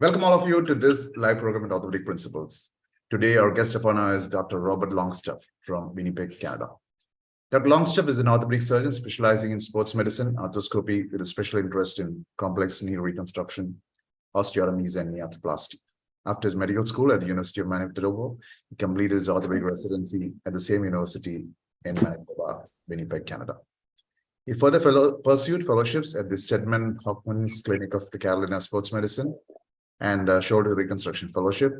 Welcome all of you to this live program at Orthopedic Principles. Today, our guest of honor is Dr. Robert Longstaff from Winnipeg, Canada. Dr. Longstaff is an orthopedic surgeon specializing in sports medicine, arthroscopy, with a special interest in complex knee reconstruction, osteotomies, and knee arthroplasty. After his medical school at the University of Manitoba, he completed his orthopedic residency at the same university in Manitoba, Winnipeg, Canada. He further fellow, pursued fellowships at the Steadman Hawkins Clinic of the Carolina Sports Medicine and uh, Shoulder Reconstruction Fellowship,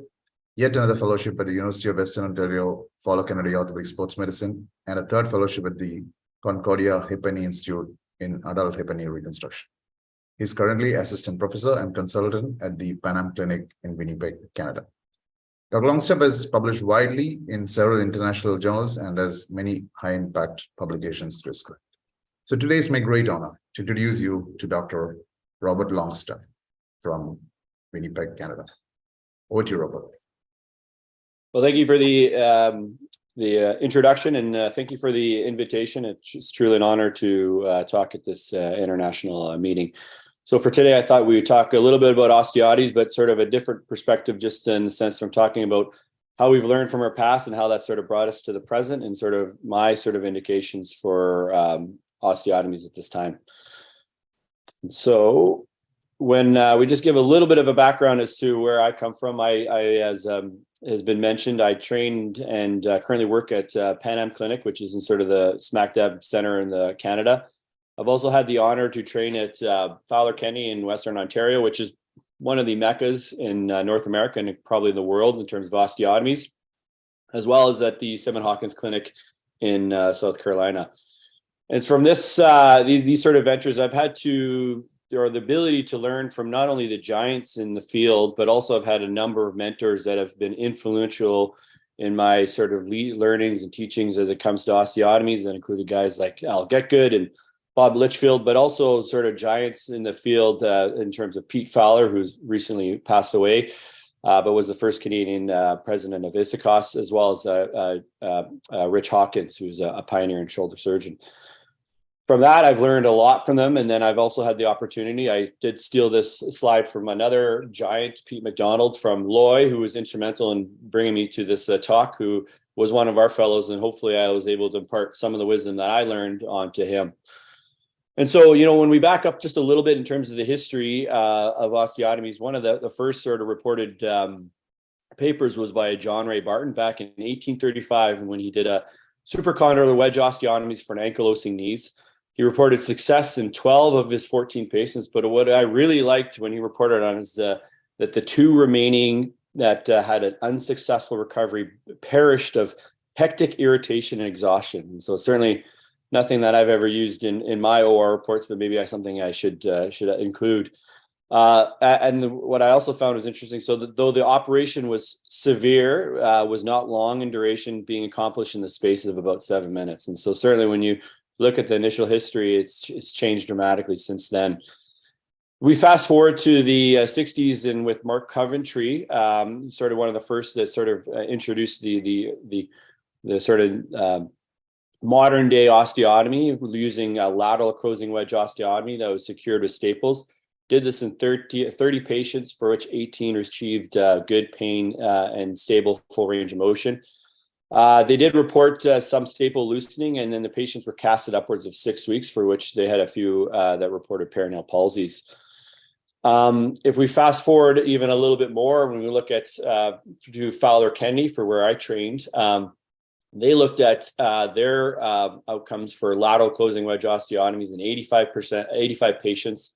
yet another fellowship at the University of Western Ontario Fowler Kennedy Orthopedic Sports Medicine, and a third fellowship at the Concordia Hip and Knee Institute in Adult Hip and Knee Reconstruction. He's currently assistant professor and consultant at the Pan Am Clinic in Winnipeg, Canada. Dr. Longstaff has published widely in several international journals and has many high-impact publications to his credit. So today is my great honor to introduce you to Dr. Robert Longstaff from Winnipeg, Canada. Over to you, Robert. Well, thank you for the um, the uh, introduction and uh, thank you for the invitation. It's truly an honor to uh, talk at this uh, international uh, meeting. So for today, I thought we would talk a little bit about osteotomies, but sort of a different perspective, just in the sense from talking about how we've learned from our past and how that sort of brought us to the present and sort of my sort of indications for um, osteotomies at this time. So when uh, we just give a little bit of a background as to where I come from, I, I as um, has been mentioned, I trained and uh, currently work at uh, Pan Am Clinic, which is in sort of the smack dab center in the Canada. I've also had the honor to train at uh, Fowler Kennedy in Western Ontario, which is one of the meccas in uh, North America and probably in the world in terms of osteotomies, as well as at the Steadman Hawkins Clinic in uh, South Carolina. And from this, these these sort of ventures, I've had to or the ability to learn from not only the giants in the field, but also I've had a number of mentors that have been influential in my sort of learnings and teachings as it comes to osteotomies that included guys like Al Getgood and Bob Litchfield, but also sort of giants in the field uh, in terms of Pete Fowler, who's recently passed away, uh, but was the first Canadian uh, president of ISAKOS, as well as uh, uh, uh, Rich Hawkins, who's a, a pioneer in shoulder surgeon from that, I've learned a lot from them. And then I've also had the opportunity. I did steal this slide from another giant, Pete McDonald from Loy, who was instrumental in bringing me to this uh, talk, who was one of our fellows. And hopefully I was able to impart some of the wisdom that I learned onto him. And so, you know, when we back up just a little bit in terms of the history uh, of osteotomies, one of the, the first sort of reported um, papers was by John Rhea Barton back in 1835 when he did a supracondylar wedge osteotomies for an ankylosing knees. He reported success in 12 of his 14 patients, but what I really liked when he reported on is uh, that the two remaining that uh, had an unsuccessful recovery perished of hectic irritation and exhaustion. And so certainly nothing that I've ever used in, in my OR reports, but maybe I, something I should uh, should include. Uh, and the, what I also found was interesting. So the, though the operation was severe, uh, was not long in duration, being accomplished in the space of about seven minutes. And so certainly when you look at the initial history, it's, it's changed dramatically since then. We fast forward to the uh, 60s and with Mark Coventry, um, sort of one of the first that sort of uh, introduced the, the, the, the sort of uh, modern day osteotomy using a lateral closing wedge osteotomy that was secured with staples. Did this in 30, 30 patients for which 18 achieved uh, good pain uh, and stable full range of motion. Uh, they did report uh, some staple loosening, and then the patients were casted upwards of six weeks, for which they had a few uh, that reported peroneal palsies. Um, if we fast forward even a little bit more, when we look at uh, to Fowler Kennedy for where I trained, um, they looked at uh, their outcomes for lateral closing wedge osteotomies in 85%, 85 patients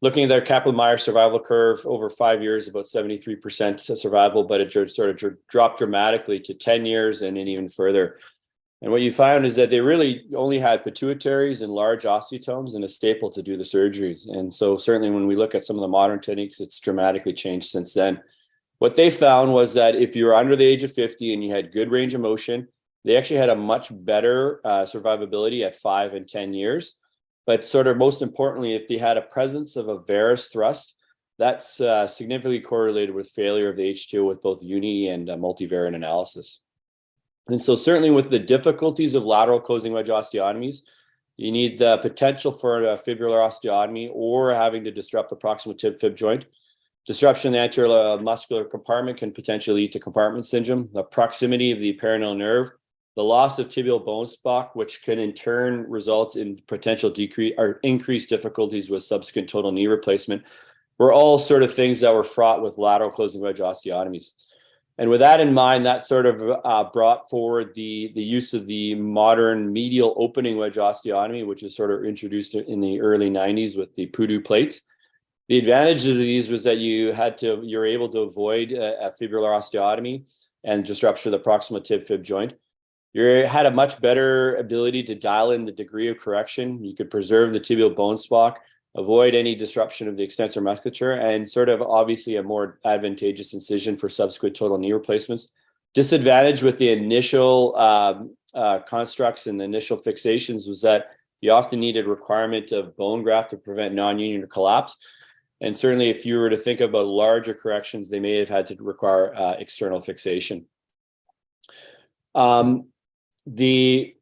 looking at their Kaplan-Meier survival curve over five years, about 73% survival, but it sort of dropped dramatically to 10 years and then even further. And what you found is that they really only had pituitaries and large osteotomes and a staple to do the surgeries. And so certainly when we look at some of the modern techniques, it's dramatically changed since then. What they found was that if you were under the age of 50 and you had good range of motion, they actually had a much better uh, survivability at five and 10 years. But sort of most importantly, if they had a presence of a varus thrust, that's uh, significantly correlated with failure of the HTO with both uni and uh, multivariate analysis. And so certainly with the difficulties of lateral closing wedge osteotomies, you need the potential for a fibular osteotomy or having to disrupt the proximal tib fib joint Disruption of the anterior muscular compartment can potentially lead to compartment syndrome, the proximity of the peroneal nerve, the loss of tibial bone stock, which can in turn result in potential decrease or increased difficulties with subsequent total knee replacement, were all sort of things that were fraught with lateral closing wedge osteotomies. And with that in mind, that sort of uh, brought forward the, the use of the modern medial opening wedge osteotomy, which is sort of introduced in the early 90s with the Puddu plates. The advantage of these was that you had to, you're able to avoid a, a fibular osteotomy and disruption of the proximal tib fib joint. You had a much better ability to dial in the degree of correction. You could preserve the tibial bone stock, avoid any disruption of the extensor musculature, and sort of obviously a more advantageous incision for subsequent total knee replacements. Disadvantage with the initial um, uh, constructs and the initial fixations was that you often needed requirement of bone graft to prevent non-union collapse. And certainly if you were to think about larger corrections, they may have had to require uh, external fixation. Um, the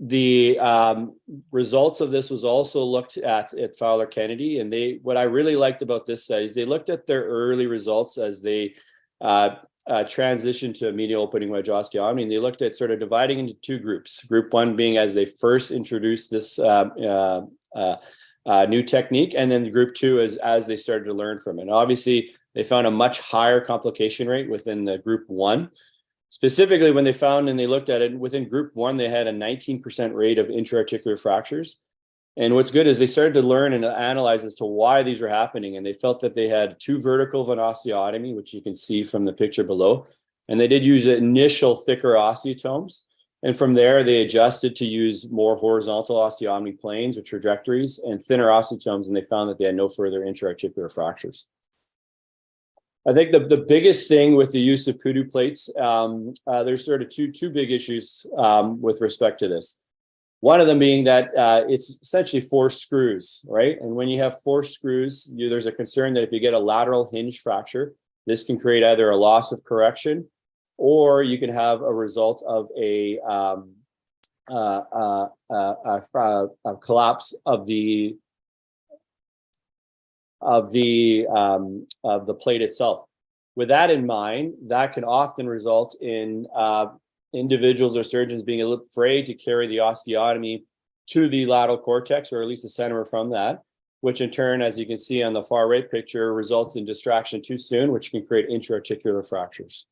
the um, results of this was also looked at at Fowler Kennedy, and they what I really liked about this study is they looked at their early results as they uh, uh, transitioned to a medial opening wedge osteotomy, and they looked at sort of dividing into two groups. Group one being as they first introduced this uh, uh, uh uh, new technique. And then group two is as they started to learn from it. And obviously, they found a much higher complication rate within the group one. Specifically, when they found and they looked at it within group one, they had a 19% rate of intra-articular fractures. And what's good is they started to learn and analyze as to why these were happening. And they felt that they had two vertical of osteotomy, which you can see from the picture below. And they did use initial thicker osteotomes. And from there, they adjusted to use more horizontal osteotomy planes or trajectories and thinner osteotomes, and they found that they had no further intra-articular fractures. I think the, the biggest thing with the use of Puddu plates, um, uh, there's sort of two, two big issues um, with respect to this. One of them being that uh, it's essentially four screws, right? And when you have four screws, you, there's a concern that if you get a lateral hinge fracture, this can create either a loss of correction or you can have a result of a, um, uh, uh, uh, uh, a collapse of the of the um, of the plate itself. With that in mind, that can often result in uh, individuals or surgeons being afraid to carry the osteotomy to the lateral cortex, or at least the center from that, which in turn, as you can see on the far right picture, results in distraction too soon, which can create intra-articular fractures.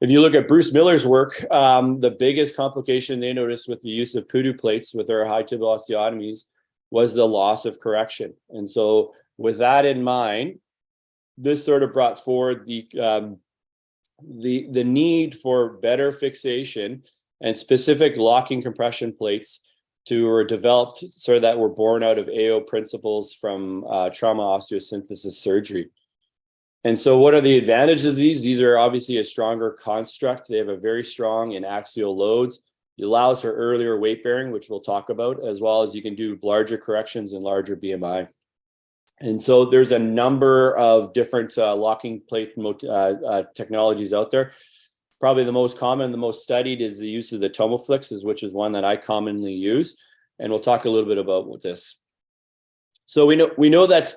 If you look at Bruce Miller's work, um, the biggest complication they noticed with the use of Puddu plates with their high tibial osteotomies was the loss of correction. And so with that in mind, this sort of brought forward the, um, the, the need for better fixation and specific locking compression plates to were developed sort of that were born out of AO principles from uh, trauma osteosynthesis surgery. And so what are the advantages of these? These are obviously a stronger construct. They have a very strong in axial loads. It allows for earlier weight bearing, which we'll talk about, as well as you can do larger corrections and larger BMI. And so there's a number of different uh, locking plate uh, uh, technologies out there. Probably the most common, the most studied is the use of the Tomofix, which is one that I commonly use. And we'll talk a little bit about this. So we know we know that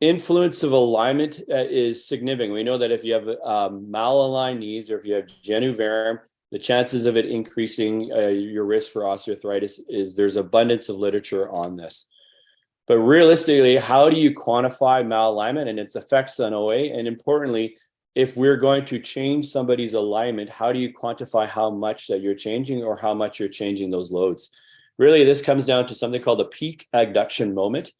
influence of alignment uh, is significant. We know that if you have um, malaligned knees or if you have genu varum, the chances of it increasing uh, your risk for osteoarthritis is there's abundance of literature on this. But realistically, how do you quantify malalignment and its effects on OA? And importantly, if we're going to change somebody's alignment, how do you quantify how much that you're changing or how much you're changing those loads? Really, this comes down to something called the peak adduction moment.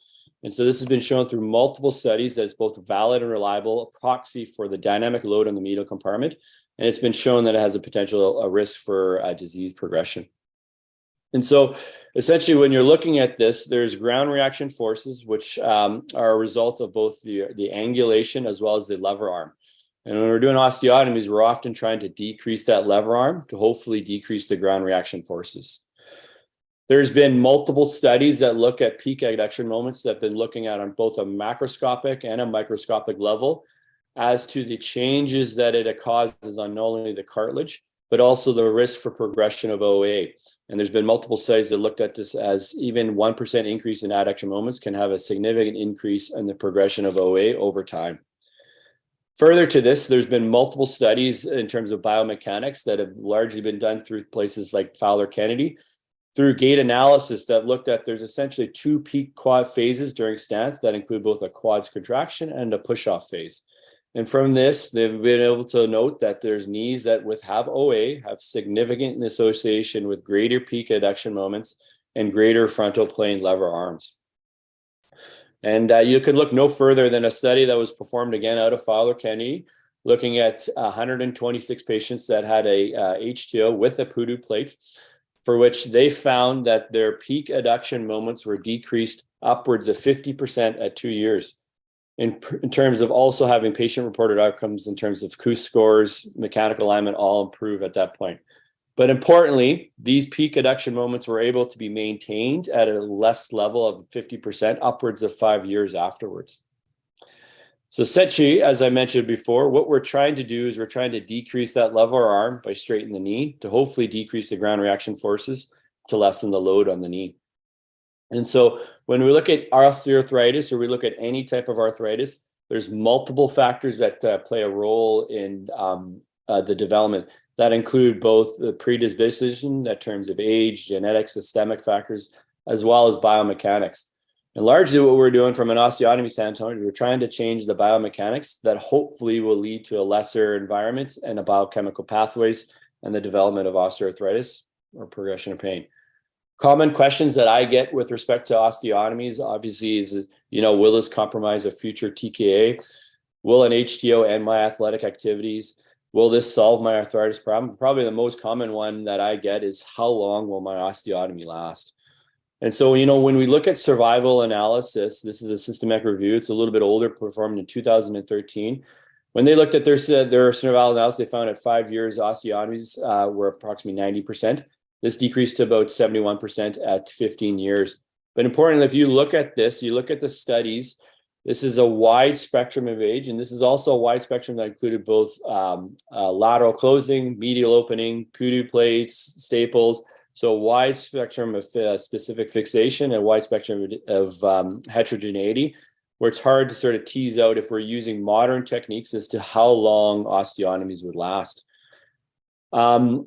And so this has been shown through multiple studies that it's both valid and reliable a proxy for the dynamic load on the medial compartment. And it's been shown that it has a potential a risk for uh, disease progression. And so essentially when you're looking at this, there's ground reaction forces, which um, are a result of both the, the angulation as well as the lever arm. And when we're doing osteotomies, we're often trying to decrease that lever arm to hopefully decrease the ground reaction forces. There's been multiple studies that look at peak adduction moments that have been looking at on both a macroscopic and a microscopic level as to the changes that it causes on not only the cartilage, but also the risk for progression of OA. And there's been multiple studies that looked at this as even 1% increase in adduction moments can have a significant increase in the progression of OA over time. Further to this, there's been multiple studies in terms of biomechanics that have largely been done through places like Fowler Kennedy through gait analysis that looked at there's essentially two peak quad phases during stance that include both a quads contraction and a push off phase. And from this, they've been able to note that there's knees that with have OA have significant association with greater peak adduction moments and greater frontal plane lever arms. And uh, you can look no further than a study that was performed again out of Fowler Kennedy, looking at 126 patients that had a uh, HTO with a Puddu plate, for which they found that their peak adduction moments were decreased upwards of 50% at two years in, in terms of also having patient reported outcomes in terms of KOOS scores, mechanical alignment, all improve at that point. But importantly, these peak adduction moments were able to be maintained at a less level of 50% upwards of five years afterwards. So Setchi, as I mentioned before, what we're trying to do is we're trying to decrease that lever arm by straightening the knee to hopefully decrease the ground reaction forces to lessen the load on the knee. And so when we look at osteoarthritis or we look at any type of arthritis, there's multiple factors that uh, play a role in um, uh, the development that include both the predisposition in terms of age, genetics, systemic factors, as well as biomechanics. And largely what we're doing from an osteotomy standpoint, we're trying to change the biomechanics that hopefully will lead to a lesser environment and a biochemical pathways and the development of osteoarthritis or progression of pain common questions that I get with respect to osteotomies, obviously, is, you know, will this compromise a future TKA? Will an HTO end my athletic activities? Will this solve my arthritis problem? Probably the most common one that I get is how long will my osteotomy last? And so, you know, when we look at survival analysis, this is a systematic review. It's a little bit older, performed in 2013. When they looked at their, their survival analysis, they found at five years, osteotomies uh, were approximately 90%. This decreased to about 71% at 15 years. But importantly, if you look at this, you look at the studies, this is a wide spectrum of age, and this is also a wide spectrum that included both um, uh, lateral closing, medial opening, Puddu plates, staples, so wide spectrum of uh, specific fixation and wide spectrum of um, heterogeneity, where it's hard to sort of tease out if we're using modern techniques as to how long osteotomies would last. Um,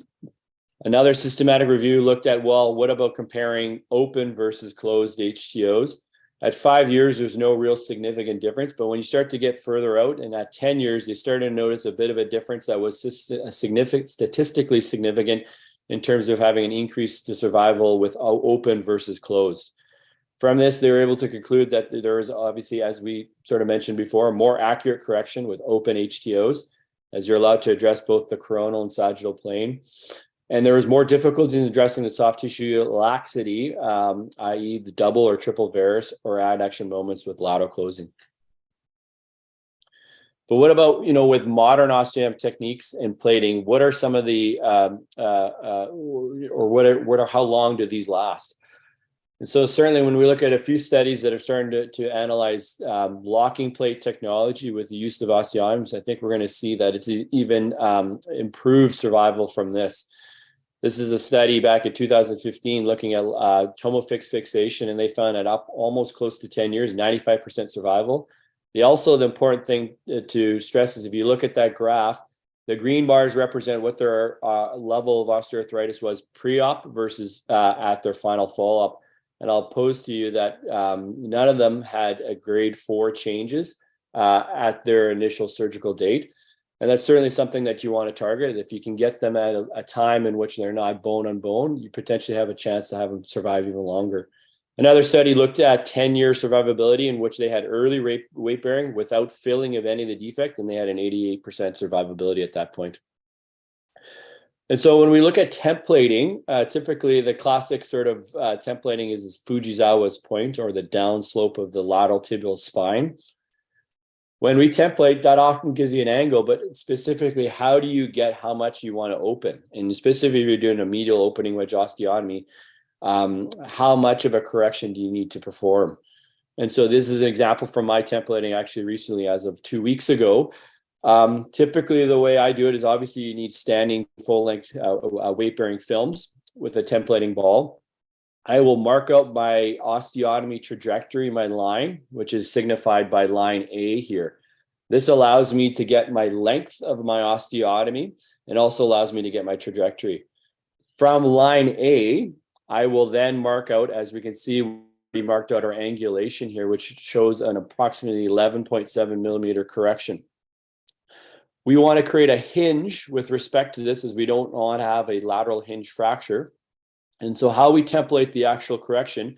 Another systematic review looked at, well, what about comparing open versus closed HTOs? At five years, there's no real significant difference, but when you start to get further out and at 10 years, you start to notice a bit of a difference that was significant, statistically significant in terms of having an increase to survival with open versus closed. From this, they were able to conclude that there is obviously, as we sort of mentioned before, more accurate correction with open HTOs, as you're allowed to address both the coronal and sagittal plane. And there was more difficulty in addressing the soft tissue laxity, um, i.e. the double or triple varus or adduction moments with lateral closing. But what about, you know, with modern osteotomy techniques and plating, what are some of the, um, uh, uh, or what are, what are, how long do these last? And so certainly when we look at a few studies that are starting to, to analyze um, locking plate technology with the use of osteotomies, I think we're going to see that it's even um, improved survival from this. This is a study back in 2015 looking at uh, Tomofix fixation, and they found it up almost close to 10 years, 95% survival. The also the important thing uh, to stress is if you look at that graph, the green bars represent what their uh, level of osteoarthritis was pre-op versus uh, at their final follow-up. And I'll pose to you that um, none of them had a grade four changes uh, at their initial surgical date. And that's certainly something that you want to target. If you can get them at a, a, time in which they're not bone on bone, you potentially have a chance to have them survive even longer. Another study looked at 10 year survivability in which they had early weight bearing without filling of any of the defect, and they had an 88% survivability at that point. And so when we look at templating, uh, typically the classic sort of uh, templating is Fujisawa's point or the down slope of the lateral tibial spine. When we template, that often gives you an angle, but specifically, how do you get how much you want to open? And specifically, if you're doing a medial opening wedge osteotomy, um, how much of a correction do you need to perform? And so this is an example from my templating actually recently as of two weeks ago. Um, typically, the way I do it is obviously you need standing full length uh, uh, weight bearing films with a templating ball. I will mark out my osteotomy trajectory, my line, which is signified by line A here. This allows me to get my length of my osteotomy and also allows me to get my trajectory. From line A, I will then mark out, as we can see, we marked out our angulation here, which shows an approximately 11.7 millimeter correction. We want to create a hinge with respect to this as we don't want to have a lateral hinge fracture. And so how we template the actual correction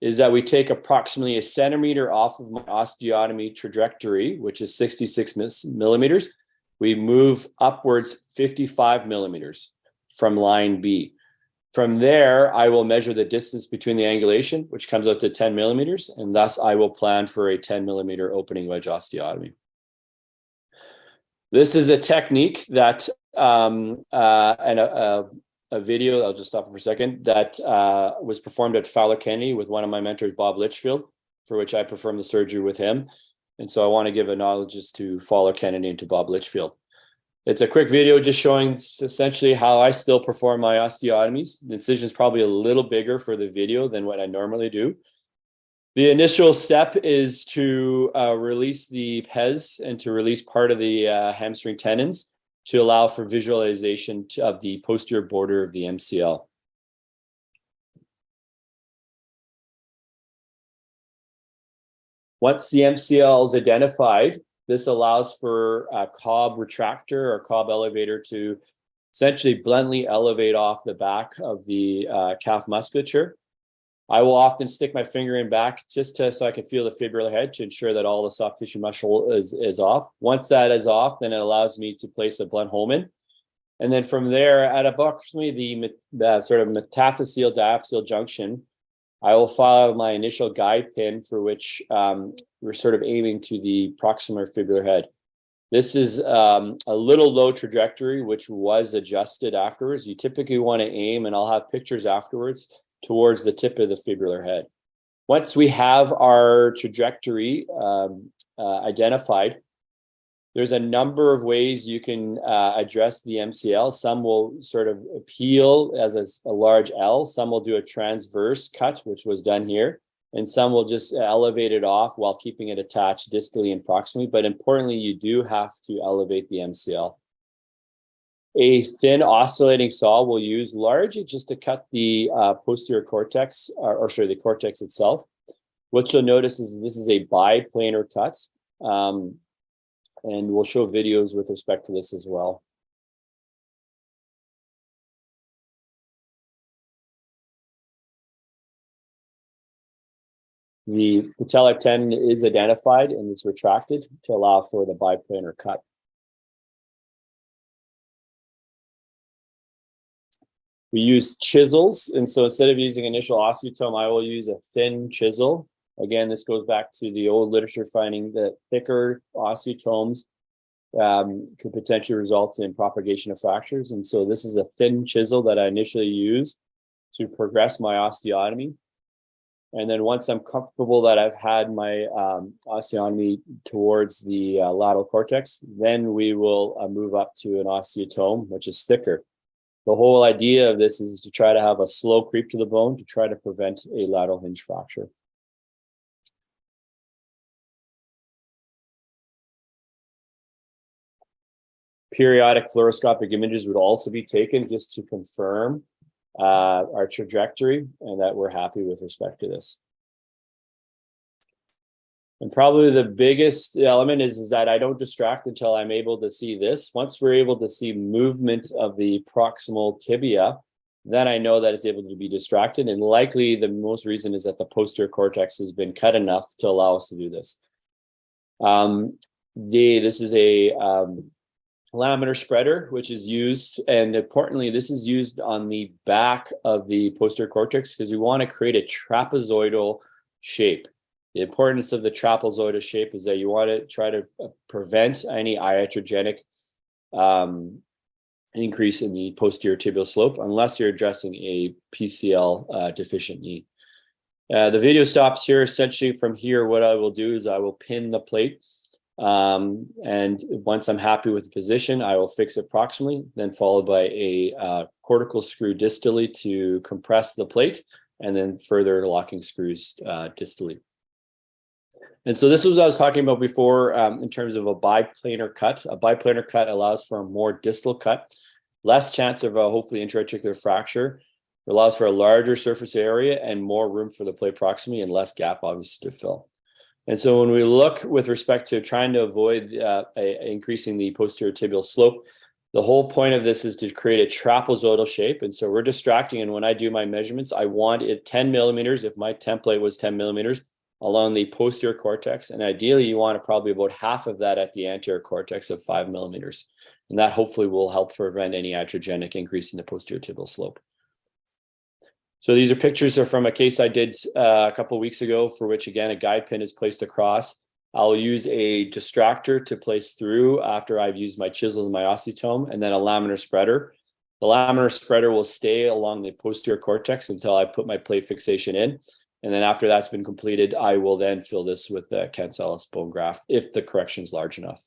is that we take approximately a centimeter off of my osteotomy trajectory, which is 66 millimeters. We move upwards 55 millimeters from line B. From there, I will measure the distance between the angulation, which comes out to 10 millimeters, and thus I will plan for a 10 millimeter opening wedge osteotomy. This is a technique that um, uh, and a, a, a, video, I'll just stop for a second, that uh, was performed at Fowler Kennedy with one of my mentors, Bob Litchfield, for which I performed the surgery with him. And so I want to give acknowledgments to Fowler Kennedy and to Bob Litchfield. It's a quick video just showing essentially how I still perform my osteotomies. The incision is probably a little bigger for the video than what I normally do. The initial step is to uh, release the pes and to release part of the uh, hamstring tendons to allow for visualization of the posterior border of the MCL. Once the MCL is identified, this allows for a Cobb retractor or Cobb elevator to essentially bluntly elevate off the back of the uh, calf musculature. I will often stick my finger in back just to, so I can feel the fibular head to ensure that all the soft tissue muscle is, is off. Once that is off, then it allows me to place a blunt Hohmann. And then from there, at approximately the, the sort of metaphyseal diaphyseal junction, I will follow my initial guide pin for which um, we're sort of aiming to the proximal fibular head. This is um, a little low trajectory, which was adjusted afterwards. You typically want to aim, and I'll have pictures afterwards, towards the tip of the fibular head. Once we have our trajectory um, uh, identified, there's a number of ways you can uh, address the MCL. Some will sort of appeal as a, a, large L. Some will do a transverse cut, which was done here. And some will just elevate it off while keeping it attached distally and proximally. But importantly, you do have to elevate the MCL. A thin oscillating saw will use largely just to cut the uh, posterior cortex, or, or sorry, the cortex itself. What you'll notice is this is a biplanar cut. Um, and we'll show videos with respect to this as well. The patellar tendon is identified and it's retracted to allow for the biplanar cut. We use chisels, and so instead of using initial osteotome, I will use a thin chisel Again, this goes back to the old literature finding that thicker osteotomes um, could potentially result in propagation of fractures. And so this is a thin chisel that I initially use to progress my osteotomy. And then once I'm comfortable that I've had my um, osteotomy towards the uh, lateral cortex, then we will uh, move up to an osteotome, which is thicker. The whole idea of this is to try to have a slow creep to the bone to try to prevent a lateral hinge fracture. Periodic fluoroscopic images would also be taken just to confirm uh, our trajectory and that we're happy with respect to this. And probably the biggest element is, is that I don't distract until I'm able to see this. Once we're able to see movement of the proximal tibia, then I know that it's able to be distracted. And likely the most reason is that the posterior cortex has been cut enough to allow us to do this. Um, the, this is a um, laminar spreader, which is used, and importantly, this is used on the back of the posterior cortex because we want to create a trapezoidal shape. The importance of the trapezoidal shape is that you want to try to uh, prevent any iatrogenic um, increase in the posterior tibial slope unless you're addressing a PCL uh, deficient knee. Uh, the video stops here. Essentially from here, what I will do is I will pin the plate Um, and once I'm happy with the position, I will fix it proximally, then followed by a uh, cortical screw distally to compress the plate, and then further locking screws uh, distally. And so this was what I was talking about before um, in terms of a biplanar cut. A biplanar cut allows for a more distal cut, less chance of a hopefully intraarticular fracture, it allows for a larger surface area and more room for the plate proximity and less gap obviously to fill. And so when we look with respect to trying to avoid uh, a, increasing the posterior tibial slope, the whole point of this is to create a trapezoidal shape. And so we're distracting. And when I do my measurements, I want it 10 millimeters. If my template was 10 millimeters along the posterior cortex, and ideally you want to probably about half of that at the anterior cortex of five millimeters. And that hopefully will help prevent any iatrogenic increase in the posterior tibial slope. So these are pictures are from a case I did uh, a couple weeks ago for which again, a guide pin is placed across. I'll use a distractor to place through after I've used my chisel and my osteotome and then a laminar spreader. The laminar spreader will stay along the posterior cortex until I put my plate fixation in. And then after that's been completed, I will then fill this with the cancellous bone graft if the correction is large enough.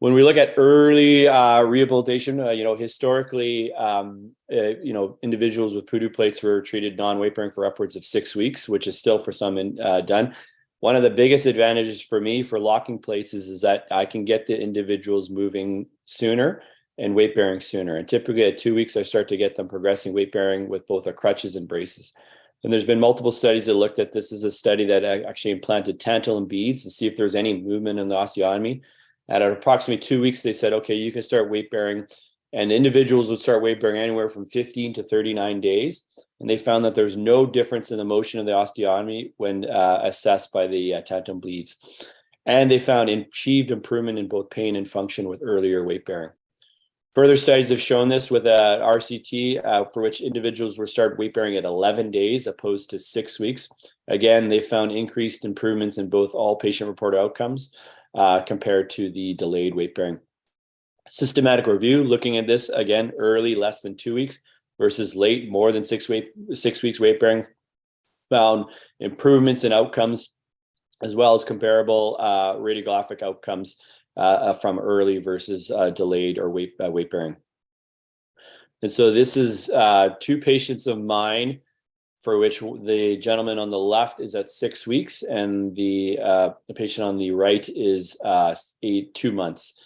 When we look at early uh, rehabilitation, uh, you know, historically, um, uh, you know, individuals with Puddu plates were treated non-weight bearing for upwards of six weeks, which is still for some in, uh, done. One of the biggest advantages for me for locking plates is, is that I can get the individuals moving sooner and weight bearing sooner. And typically at two weeks, I start to get them progressing weight bearing with both the crutches and braces. And there's been multiple studies that looked at this as a study that actually implanted tantalum beads to see if there's any movement in the osteotomy. At approximately two weeks, they said, okay, you can start weight bearing. And individuals would start weight bearing anywhere from 15 to 39 days. And they found that there's no difference in the motion of the osteotomy when uh, assessed by the uh, bleeds. And they found achieved improvement in both pain and function with earlier weight bearing. Further studies have shown this with uh, RCT, uh, for which individuals were started weight bearing at 11 days opposed to six weeks. Again, they found increased improvements in both all patient reported outcomes uh, compared to the delayed weight bearing. Systematic review, looking at this again, early, less than two weeks versus late, more than six, weight, six weeks weight bearing, found improvements in outcomes as well as comparable uh, radiographic outcomes uh, uh from early versus uh, delayed or weight, uh, weight bearing. And so this is two patients of mine for which the gentleman on the left is at six weeks and the, uh, the patient on the right is uh, eight, two months.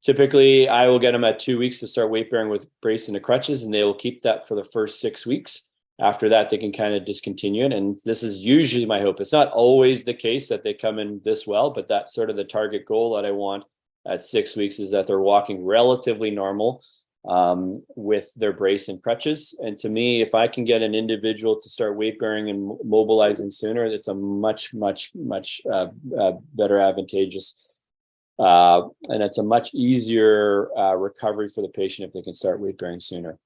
Typically, I will get them at two weeks to start weight bearing with brace and the crutches, and they will keep that for the first six weeks. After that, they can kind of discontinue it. And this is usually my hope. It's not always the case that they come in this well, but that's sort of the target goal that I want at six weeks is that they're walking relatively normal um, with their brace and crutches. And to me, if I can get an individual to start weight bearing and mobilizing sooner, it's a much, much, much uh, uh, better advantageous. Uh, and it's a much easier uh, recovery for the patient if they can start weight bearing sooner.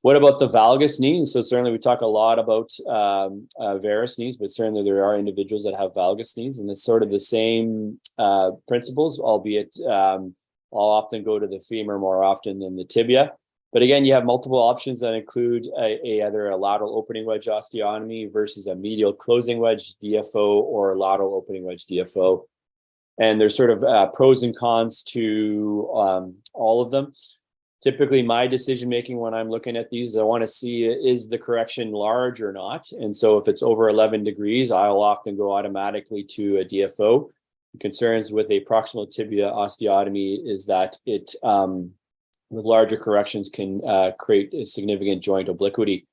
What about the valgus knees? So certainly we talk a lot about um, uh, varus knees, but certainly there are individuals that have valgus knees and it's sort of the same uh, principles, albeit um, I'll often go to the femur more often than the tibia. But again, you have multiple options that include a, a, either a lateral opening wedge osteotomy versus a medial closing wedge DFO or a lateral opening wedge DFO. And there's sort of uh, pros and cons to um, all of them. Typically, my decision making when I'm looking at these, I want to see is the correction large or not. And so if it's over 11 degrees, I'll often go automatically to a DFO concerns with a proximal tibia osteotomy is that it, um, with larger corrections, can uh, create a significant joint obliquity.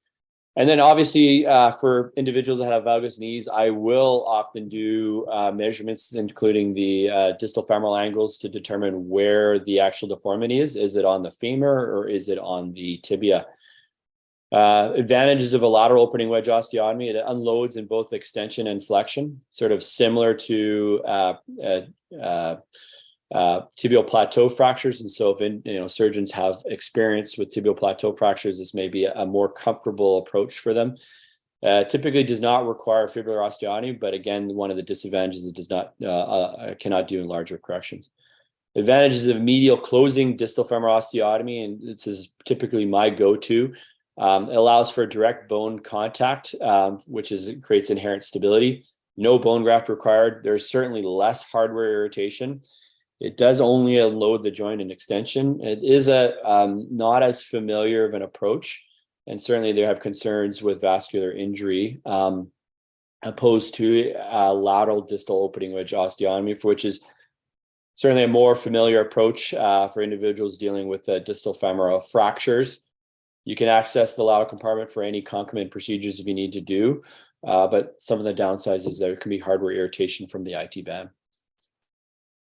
And then obviously uh, for individuals that have valgus knees, I will often do uh, measurements, including the uh, distal femoral angles to determine where the actual deformity is. Is it on the femur or is it on the tibia? Uh, advantages of a lateral opening wedge osteotomy, it unloads in both extension and flexion, sort of similar to uh, uh, uh, uh tibial plateau fractures. And so if in, you know surgeons have experience with tibial plateau fractures, this may be a, more comfortable approach for them. Typically does not require fibular osteotomy, but again, one of the disadvantages it does not cannot do in larger corrections. Advantages of medial closing distal femoral osteotomy, and this is typically my go-to. Um, it allows for direct bone contact, um, which is creates inherent stability. No bone graft required. There's certainly less hardware irritation. It does only unload the joint and extension. It is a um, not as familiar of an approach, and certainly they have concerns with vascular injury, um, opposed to uh, lateral distal opening wedge osteotomy, for which is certainly a more familiar approach uh, for individuals dealing with the distal femoral fractures. You can access the lateral compartment for any concomitant procedures if you need to do, uh, but some of the downsides is there can be hardware irritation from the IT band.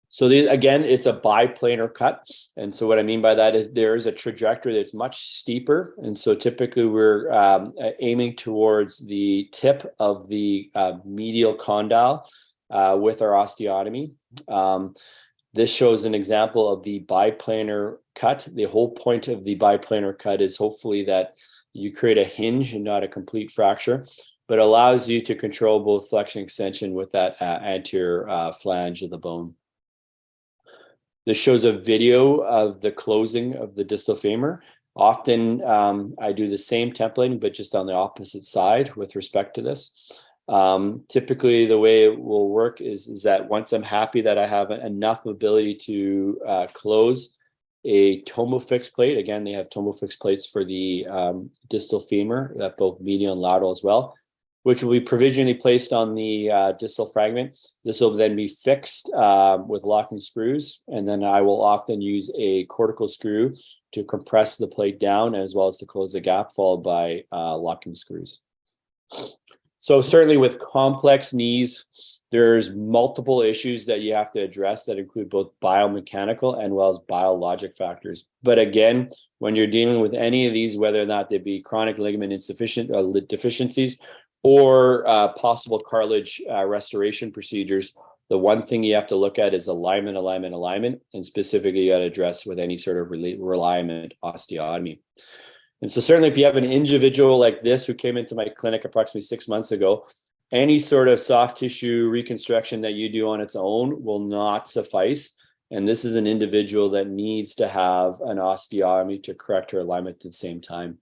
So the, again, it's a biplanar cut. And so what I mean by that is there is a trajectory that's much steeper. And so typically we're um, aiming towards the tip of the uh, medial condyle uh, with our osteotomy. Um, this shows an example of the biplanar cut. The whole point of the biplanar cut is hopefully that you create a hinge and not a complete fracture, but allows you to control both flexion extension with that uh, anterior uh, flange of the bone. This shows a video of the closing of the distal femur. Often um, I do the same templating, but just on the opposite side with respect to this. Um, typically the way it will work is, is that once I'm happy that I have enough ability to uh, close a Tomofix plate, again, they have Tomofix plates for the um, distal femur, that both medial and lateral as well which will be provisionally placed on the uh, distal fragment. This will then be fixed uh, with locking screws, and then I will often use a cortical screw to compress the plate down as well as to close the gap, followed by uh, locking screws. So certainly with complex knees, there's multiple issues that you have to address that include both biomechanical and well as biologic factors. But again, when you're dealing with any of these, whether or not they be chronic ligament insufficient uh, deficiencies or uh, possible cartilage uh, restoration procedures, the one thing you have to look at is alignment, alignment, alignment, and specifically you got to address with any sort of realignment osteotomy. And so certainly if you have an individual like this who came into my clinic approximately six months ago, any sort of soft tissue reconstruction that you do on its own will not suffice. And this is an individual that needs to have an osteotomy to correct her alignment at the same time.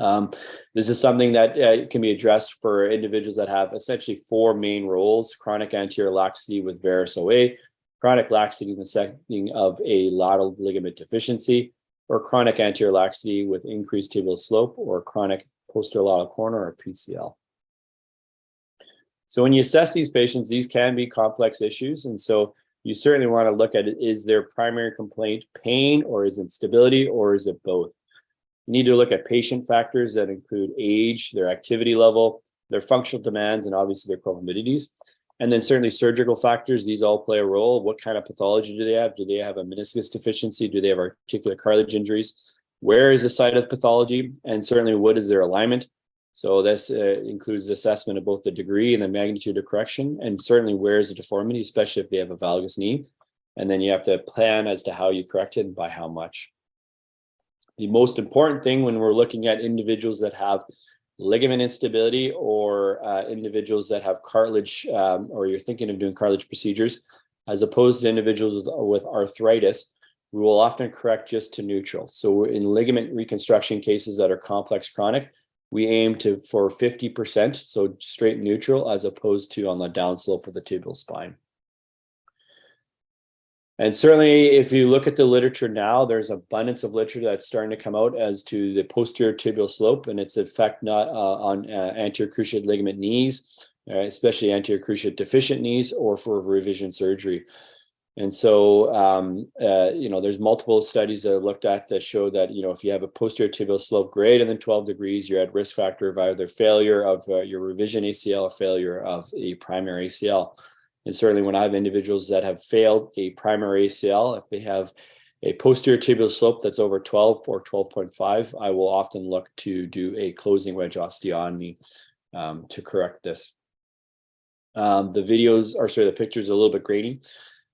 Um, this is something that uh, can be addressed for individuals that have essentially four main roles, chronic anterior laxity with varus OA, chronic laxity in the setting of a lateral ligament deficiency, or chronic anterior laxity with increased tibial slope, or chronic posterolateral corner, or PCL. So when you assess these patients, these can be complex issues. And so you certainly want to look at is their primary complaint pain, or is it stability, or is it both? You need to look at patient factors that include age, their activity level, their functional demands, and obviously their comorbidities. And then certainly surgical factors, these all play a role. What kind of pathology do they have? Do they have a meniscus deficiency? Do they have articular cartilage injuries? Where is the site of pathology? And certainly what is their alignment? So this uh, includes assessment of both the degree and the magnitude of correction, and certainly where is the deformity, especially if they have a valgus knee. And then you have to plan as to how you correct it and by how much. The most important thing when we're looking at individuals that have ligament instability or uh, individuals that have cartilage um, or you're thinking of doing cartilage procedures, as opposed to individuals with, arthritis, we will often correct just to neutral. So in ligament reconstruction cases that are complex chronic, we aim to for 50%, so straight neutral, as opposed to on the downslope of the tibial spine. And certainly, if you look at the literature now, there's abundance of literature that's starting to come out as to the posterior tibial slope and its effect not uh, on uh, anterior cruciate ligament knees, uh, especially anterior cruciate deficient knees or for revision surgery. And so, um, uh, you know, there's multiple studies that looked at that show that, you know, if you have a posterior tibial slope greater than 12 degrees, you're at risk factor of either failure of uh, your revision ACL or failure of a primary ACL. And certainly when I have individuals that have failed a primary ACL, if they have a posterior tibial slope that's over 12 or 12.5, I will often look to do a closing wedge osteotomy um, to correct this. Um, the videos, or sorry, the pictures are a little bit grainy.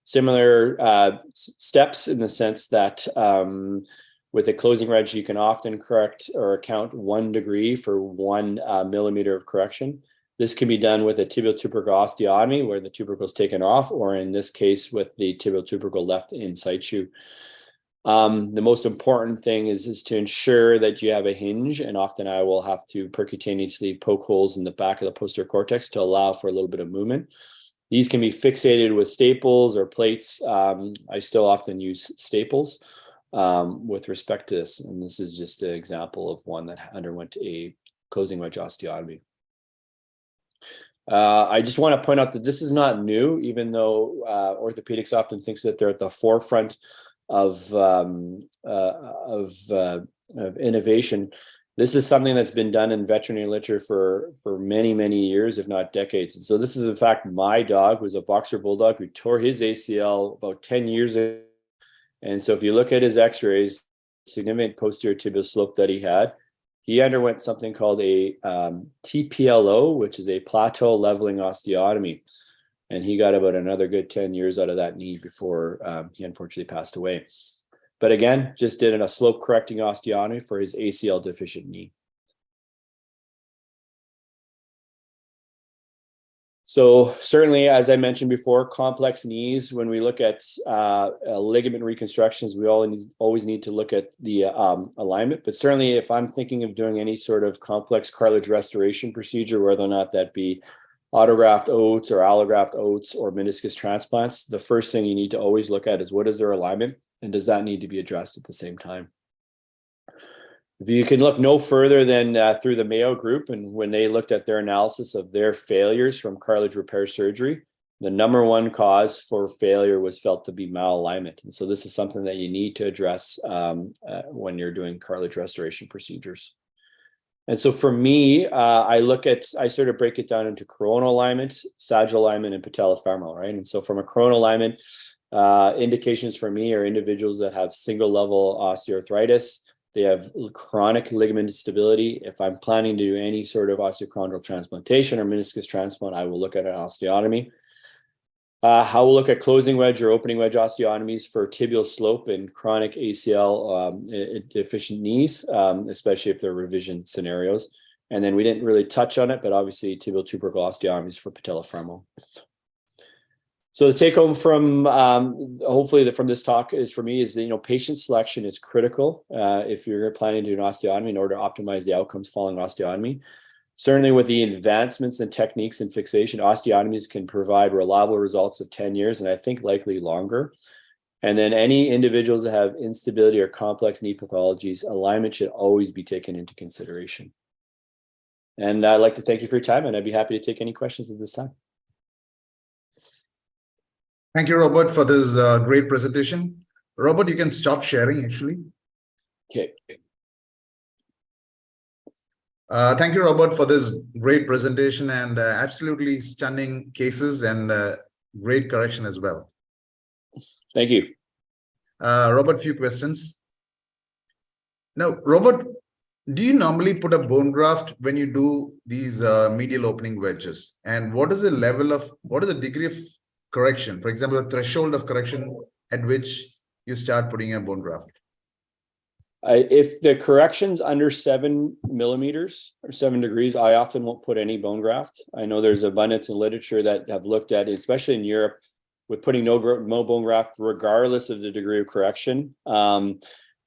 Similar uh, steps in the sense that um, with a closing wedge, you can often correct or account one degree for one uh, millimeter of correction. This can be done with a tibial tubercle osteotomy where the tubercle is taken off, or in this case with the tibial tubercle left in situ. Um, the most important thing is, is to ensure that you have a hinge and often I will have to percutaneously poke holes in the back of the posterior cortex to allow for a little bit of movement. These can be fixated with staples or plates. Um, I still often use staples um, with respect to this. And this is just an example of one that underwent a closing wedge osteotomy. Uh, I just want to point out that this is not new, even though uh, orthopedics often thinks that they're at the forefront of um, uh, of, uh, of innovation. This is something that's been done in veterinary literature for for many many years, if not decades. And so this is in fact my dog was a boxer bulldog who tore his ACL about ten years ago. And so if you look at his X-rays, significant posterior tibial slope that he had, he underwent something called a um, TPLO, which is a plateau leveling osteotomy. And he got about another good 10 years out of that knee before um, he unfortunately passed away. But again, just did a slope correcting osteotomy for his ACL deficient knee. So certainly, as I mentioned before, complex knees, when we look at uh, uh, ligament reconstructions, we always, always need to look at the um, alignment. But certainly if I'm thinking of doing any sort of complex cartilage restoration procedure, whether or not that be autograft oats or allograft oats or meniscus transplants, the first thing you need to always look at is what is their alignment and does that need to be addressed at the same time? You can look no further than uh, through the Mayo Group and when they looked at their analysis of their failures from cartilage repair surgery, the number one cause for failure was felt to be malalignment. And so this is something that you need to address um, uh, when you're doing cartilage restoration procedures. And so for me, uh, I look at, I sort of break it down into coronal alignment, sagittal alignment, and patellofemoral, right? And so from a coronal alignment, uh, indications for me are individuals that have single level osteoarthritis, they have chronic ligament instability. If I'm planning to do any sort of osteochondral transplantation or meniscus transplant, I will look at an osteotomy. Uh, I will look at closing wedge or opening wedge osteotomies for tibial slope and chronic ACL um, deficient knees, um, especially if they're revision scenarios. And then we didn't really touch on it, but obviously tibial tubercle osteotomies for patellofemoral. So the take home from um, hopefully the, from this talk is for me is that, you know, patient selection is critical uh, if you're planning to do an osteotomy in order to optimize the outcomes following osteotomy. Certainly with the advancements in techniques and fixation, osteotomies can provide reliable results of 10 years and I think likely longer. And then any individuals that have instability or complex knee pathologies, alignment should always be taken into consideration. And I'd like to thank you for your time and I'd be happy to take any questions at this time. Thank you, Robert, for this uh, great presentation. Robert, you can stop sharing actually. Okay. Uh, thank you, Robert, for this great presentation and uh, absolutely stunning cases and uh, great correction as well. Thank you. Uh, Robert, few questions. Now, Robert, do you normally put a bone graft when you do these uh, medial opening wedges? And what is the level of, what is the degree of correction? For example, the threshold of correction at which you start putting a bone graft? If the correction's under seven millimeters or seven degrees, I often won't put any bone graft. I know there's abundance in literature that have looked at, it, especially in Europe, with putting no, no bone graft, regardless of the degree of correction. Um,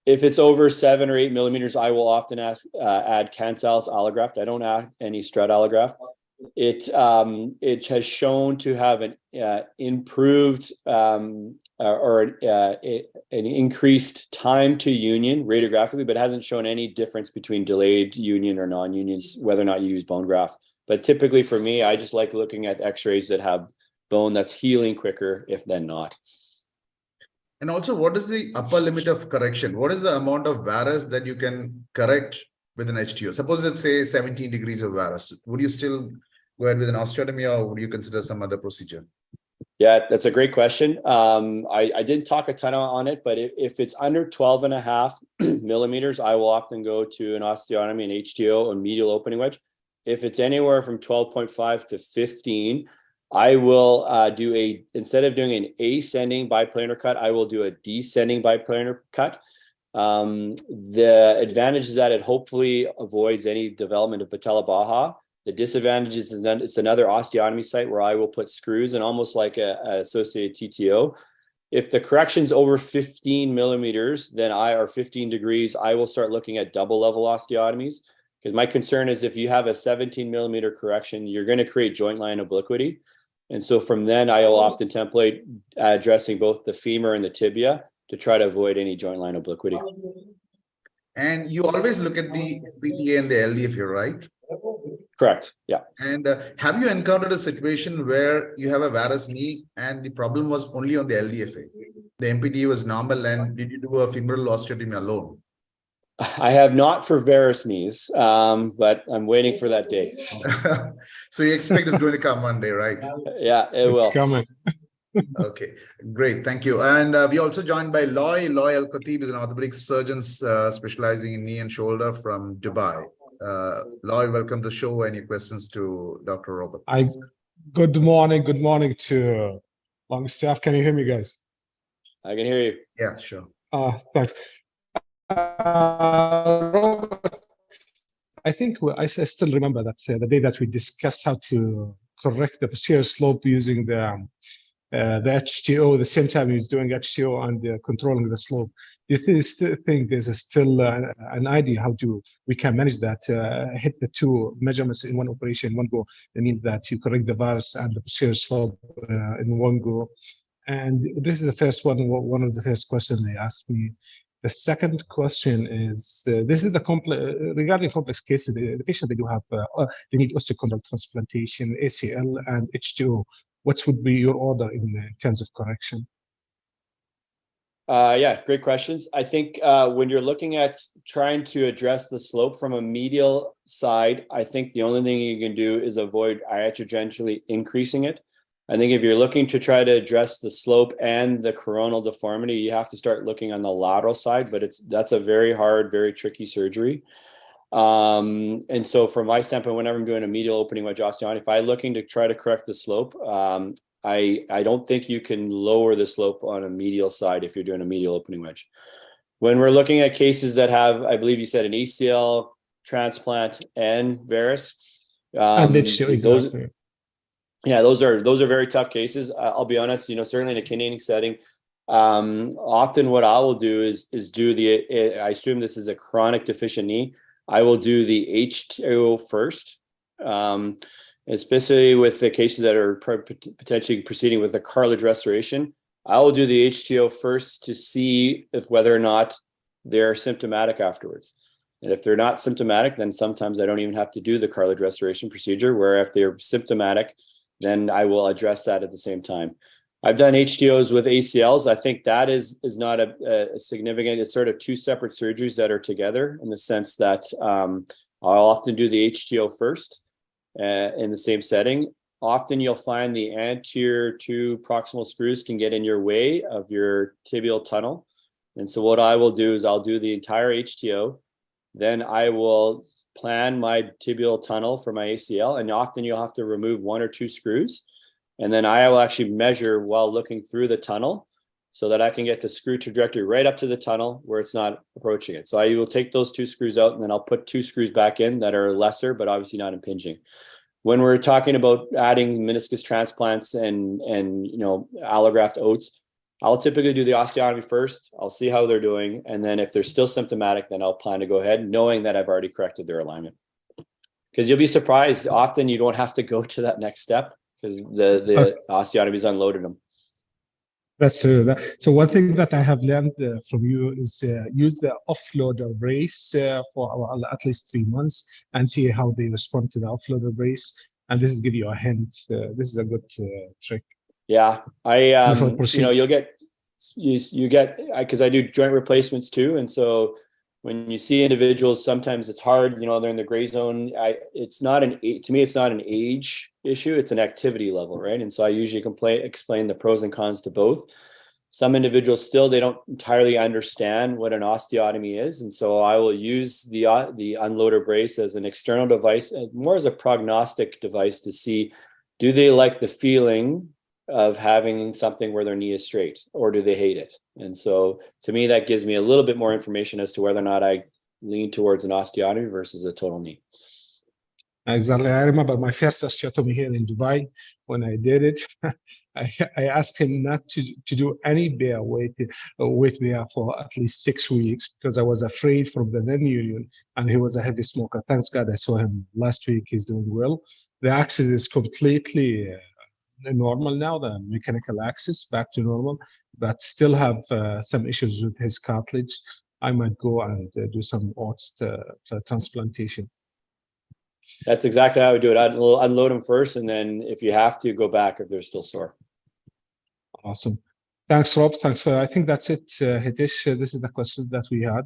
if it's over seven or eight millimeters, I will often ask uh, add cancellous allograft. I don't add any strut allograft it um, it has shown to have an uh, improved um, uh, or uh, an increased time to union radiographically, but hasn't shown any difference between delayed union or non-unions, whether or not you use bone graft. But typically for me, I just like looking at x-rays that have bone that's healing quicker, if then not. And also, what is the upper limit of correction? What is the amount of varus that you can correct with an HTO? Suppose let's say 17 degrees of varus. Would you still go ahead with an osteotomy or would you consider some other procedure? Yeah, that's a great question. Um, I, I didn't talk a ton on it, but if, if it's under 12 and a half millimeters, I will often go to an osteotomy, an HTO, a medial opening wedge. If it's anywhere from 12.5 to 15, I will uh, do a, instead of doing an ascending biplanar cut, I will do a descending biplanar cut. Um, the advantage is that it hopefully avoids any development of patella baja the disadvantages is it's another osteotomy site where I will put screws and almost like a, a associated TTO. If the correction's over fifteen millimeters, then I, are fifteen degrees, I will start looking at double level osteotomies. Because my concern is if you have a seventeen millimeter correction, you're gonna create joint line obliquity. And so from then I will often template addressing both the femur and the tibia to try to avoid any joint line obliquity. And you always look at the PTA and the LDF here, right? Correct, yeah. And uh, have you encountered a situation where you have a varus knee and the problem was only on the LDFA? The MPT was normal and did you do a femoral osteotomy alone? I have not for varus knees, um, but I'm waiting for that day. So you expect it's going to come one day, right? Yeah, it It's will. coming. Okay, great, thank you. And uh, we also joined by Loy. Loy Al Khatib is an orthopedic surgeon uh, specializing in knee and shoulder from Dubai. Uh, Loy, welcome to the show. Any questions to Dr. Robert? I, good morning, good morning to long staff. Can you hear me, guys? I can hear you. Yeah, sure. Uh, thanks. Uh, Robert, I think we- I s- I still remember that uh, the day that we discussed how to correct the posterior slope using the um, uh, the HTO, the same time he was doing HTO and uh, controlling the slope. You still think there's still uh, an idea how to we can manage that, uh, hit the two measurements in one operation, in one go? That means that you correct the varus and the posterior slope uh, in one go. And this is the first one, one of the first questions they asked me. The second question is, uh, this is the complex, regarding complex cases, the, the patient they do have, uh, uh, they need osteochondral transplantation, ACL and HTO. What would be your order in, uh, terms of correction? Uh, yeah, great questions. I think uh, when you're looking at trying to address the slope from a medial side, I think the only thing you can do is avoid iatrogenically increasing it. I think if you're looking to try to address the slope and the coronal deformity, you have to start looking on the lateral side, but it's that's a very hard, very tricky surgery. Um, and so from my standpoint, whenever I'm doing a medial opening wedge osteotomy, if I'm looking to try to correct the slope, um, I, I don't think you can lower the slope on a medial side if you're doing a medial opening wedge. When we're looking at cases that have, I believe you said an ACL transplant and varus. And um, HTO, those, exactly. yeah, those are those are very tough cases. I'll be honest, you know, certainly in a Canadian setting, um, often what I will do is is do the. I assume this is a chronic deficient knee. I will do the HTO first, um, especially with the cases that are potentially proceeding with a cartilage restoration. I will do the HTO first to see if whether or not they're symptomatic afterwards. And if they're not symptomatic, then sometimes I don't even have to do the cartilage restoration procedure. Where if they're symptomatic, then I will address that at the same time. I've done HTOs with ACLs. I think that is is not a, a significant. It's sort of two separate surgeries that are together in the sense that um, I'll often do the HTO first uh, in the same setting. Often you'll find the anterior two proximal screws can get in your way of your tibial tunnel. And so what I will do is I'll do the entire HTO. Then I will plan my tibial tunnel for my ACL. And often you'll have to remove one or two screws. And then I will actually measure while looking through the tunnel so that I can get the screw trajectory right up to the tunnel where it's not approaching it. So I will take those two screws out and then I'll put two screws back in that are lesser, but obviously not impinging. When we're talking about adding meniscus transplants and, and, you know, allograft oats, I'll typically do the osteotomy first. I'll see how they're doing. And then if they're still symptomatic, then I'll plan to go ahead knowing that I've already corrected their alignment. Because you'll be surprised, often you don't have to go to that next step because the, the osteotomy's unloaded them. That's uh, that. So one thing that I have learned uh, from you is uh, use the offloader brace uh, for our- at least three months and see how they respond to the offloader brace. And this is give you a hint. Uh, this is a good uh, trick. Yeah, I, um, you know, you'll get, you, you get, I, cause I do joint replacements too. And so when you see individuals, sometimes it's hard, you know, they're in the gray zone. I, it's not an, to me, it's not an age issue. It's an activity level, right? And so I usually explain the pros and cons to both. Some individuals still, they don't entirely understand what an osteotomy is. And so I will use the, uh, the unloader brace as an external device, more as a prognostic device to see, do they like the feeling of having something where their knee is straight or do they hate it? And so to me, that gives me a little bit more information as to whether or not I lean towards an osteotomy versus a total knee. Exactly. I remember my first osteotomy here in Dubai. When I did it, I, I asked him not to, to do any bear weight uh, weight bear for at least six weeks because I was afraid from the then union, and he was a heavy smoker. Thanks God I saw him last week. He's doing well. The axis is completely uh, normal now. The mechanical axis back to normal, but still have uh, some issues with his cartilage. I might go and uh, do some oats uh, transplantation. That's exactly how I would do it. I'd unload them first, and then if you have to, go back if they're still sore. Awesome. Thanks, Rob. Thanks for, I think that's it, uh, Hitesh. Uh, This is the question that we had.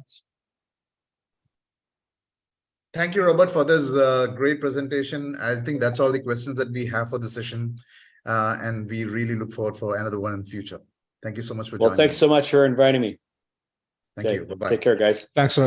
Thank you, Robert, for this uh, great presentation. I think that's all the questions that we have for the session. Uh, and we really look forward for another one in the future. Thank you so much for Well, joining. Well, thanks so much for inviting me. Thank Okay, you. Bye-bye. Take care, guys. Thanks, Rob.